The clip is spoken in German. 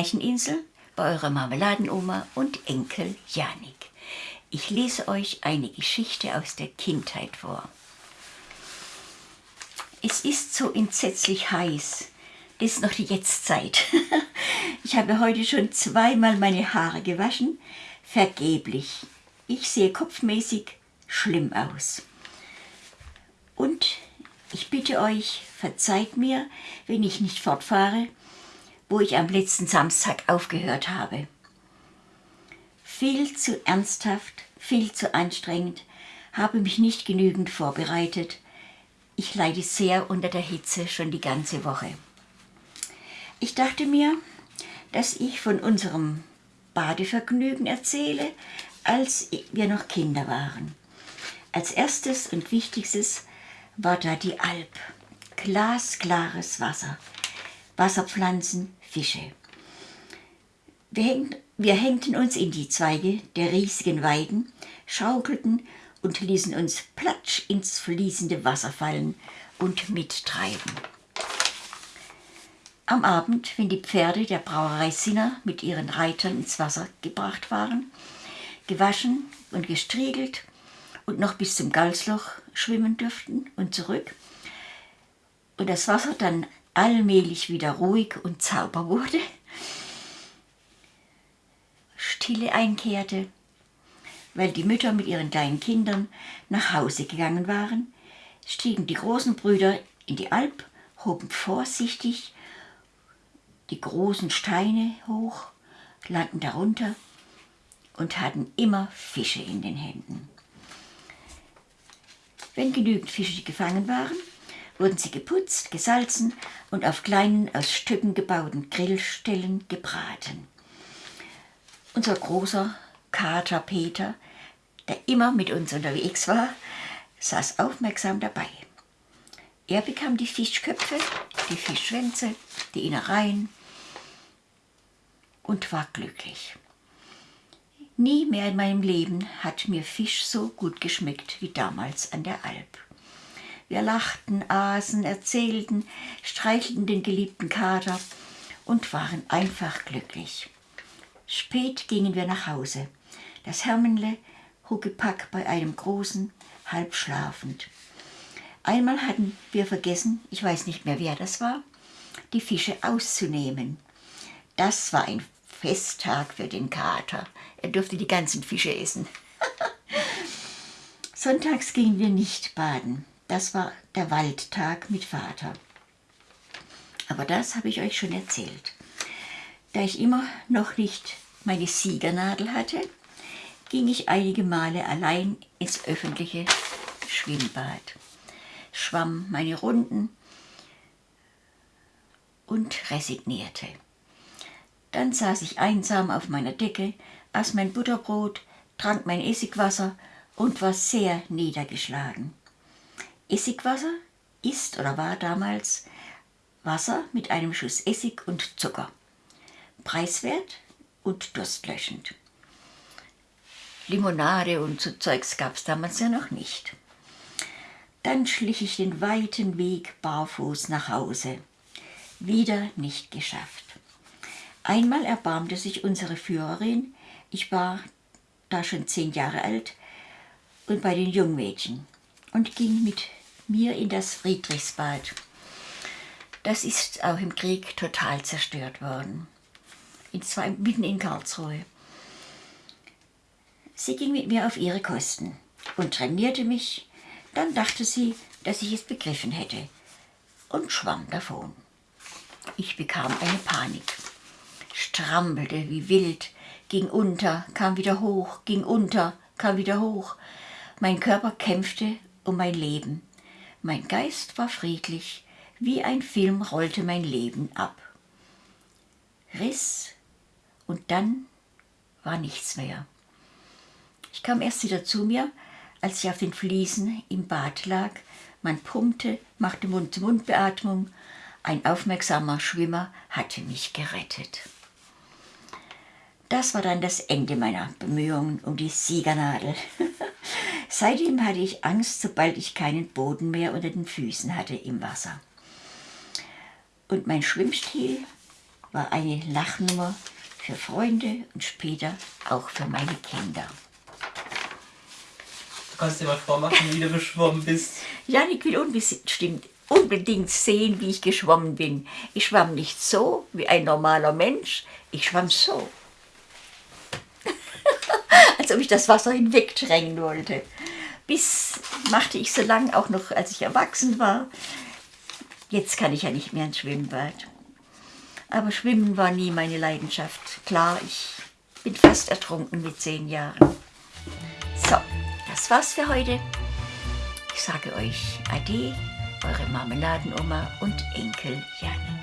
Märcheninsel bei eurer Marmeladenoma und Enkel Janik. Ich lese euch eine Geschichte aus der Kindheit vor. Es ist so entsetzlich heiß. Es ist noch die Jetztzeit. Ich habe heute schon zweimal meine Haare gewaschen. Vergeblich. Ich sehe kopfmäßig schlimm aus. Und ich bitte euch, verzeiht mir, wenn ich nicht fortfahre, wo ich am letzten Samstag aufgehört habe. Viel zu ernsthaft, viel zu anstrengend, habe mich nicht genügend vorbereitet. Ich leide sehr unter der Hitze schon die ganze Woche. Ich dachte mir, dass ich von unserem Badevergnügen erzähle, als wir noch Kinder waren. Als erstes und wichtigstes war da die Alp. Glasklares Wasser, Wasserpflanzen, Fische. Wir, häng, wir hängten uns in die Zweige der riesigen Weiden, schaukelten und ließen uns platsch ins fließende Wasser fallen und mittreiben. Am Abend, wenn die Pferde der Brauerei Sinner mit ihren Reitern ins Wasser gebracht waren, gewaschen und gestriegelt und noch bis zum Galsloch schwimmen dürften und zurück, und das Wasser dann allmählich wieder ruhig und sauber wurde, Stille einkehrte, weil die Mütter mit ihren kleinen Kindern nach Hause gegangen waren, stiegen die großen Brüder in die Alp, hoben vorsichtig die großen Steine hoch, landen darunter und hatten immer Fische in den Händen. Wenn genügend Fische gefangen waren, wurden sie geputzt, gesalzen und auf kleinen, aus Stücken gebauten Grillstellen gebraten. Unser großer Kater Peter, der immer mit uns unterwegs war, saß aufmerksam dabei. Er bekam die Fischköpfe, die Fischschwänze, die Innereien und war glücklich. Nie mehr in meinem Leben hat mir Fisch so gut geschmeckt wie damals an der Alp. Wir lachten, aßen, erzählten, streichelten den geliebten Kater und waren einfach glücklich. Spät gingen wir nach Hause. Das Hermenle Huckepack bei einem großen, halb schlafend. Einmal hatten wir vergessen, ich weiß nicht mehr wer das war, die Fische auszunehmen. Das war ein Festtag für den Kater. Er durfte die ganzen Fische essen. Sonntags gingen wir nicht baden. Das war der Waldtag mit Vater. Aber das habe ich euch schon erzählt. Da ich immer noch nicht meine Siegernadel hatte, ging ich einige Male allein ins öffentliche Schwimmbad, schwamm meine Runden und resignierte. Dann saß ich einsam auf meiner Decke, aß mein Butterbrot, trank mein Essigwasser und war sehr niedergeschlagen. Essigwasser ist oder war damals Wasser mit einem Schuss Essig und Zucker. Preiswert und durstlöschend. Limonade und so Zeugs gab es damals ja noch nicht. Dann schlich ich den weiten Weg barfuß nach Hause. Wieder nicht geschafft. Einmal erbarmte sich unsere Führerin, ich war da schon zehn Jahre alt, und bei den Jungmädchen und ging mit mir in das Friedrichsbad. Das ist auch im Krieg total zerstört worden. In zwei, mitten in Karlsruhe. Sie ging mit mir auf ihre Kosten und trainierte mich. Dann dachte sie, dass ich es begriffen hätte und schwamm davon. Ich bekam eine Panik, strampelte wie wild, ging unter, kam wieder hoch, ging unter, kam wieder hoch. Mein Körper kämpfte um mein Leben. Mein Geist war friedlich, wie ein Film rollte mein Leben ab. Riss und dann war nichts mehr. Ich kam erst wieder zu mir, als ich auf den Fliesen im Bad lag. Man pumpte, machte Mund-zu-Mund-Beatmung. Ein aufmerksamer Schwimmer hatte mich gerettet. Das war dann das Ende meiner Bemühungen um die Siegernadel. Seitdem hatte ich Angst, sobald ich keinen Boden mehr unter den Füßen hatte im Wasser. Und mein Schwimmstil war eine Lachnummer für Freunde und später auch für meine Kinder. Du kannst dir mal vormachen, wie du geschwommen bist. Janik will unbestimmt unbedingt sehen, wie ich geschwommen bin. Ich schwamm nicht so wie ein normaler Mensch, ich schwamm so. Als ob ich das Wasser hinwegdrängen wollte. Bis machte ich so lange, auch noch als ich erwachsen war. Jetzt kann ich ja nicht mehr ins Schwimmbad. Aber Schwimmen war nie meine Leidenschaft. Klar, ich bin fast ertrunken mit zehn Jahren. So, das war's für heute. Ich sage euch Ade, eure Marmeladenoma und Enkel Janik.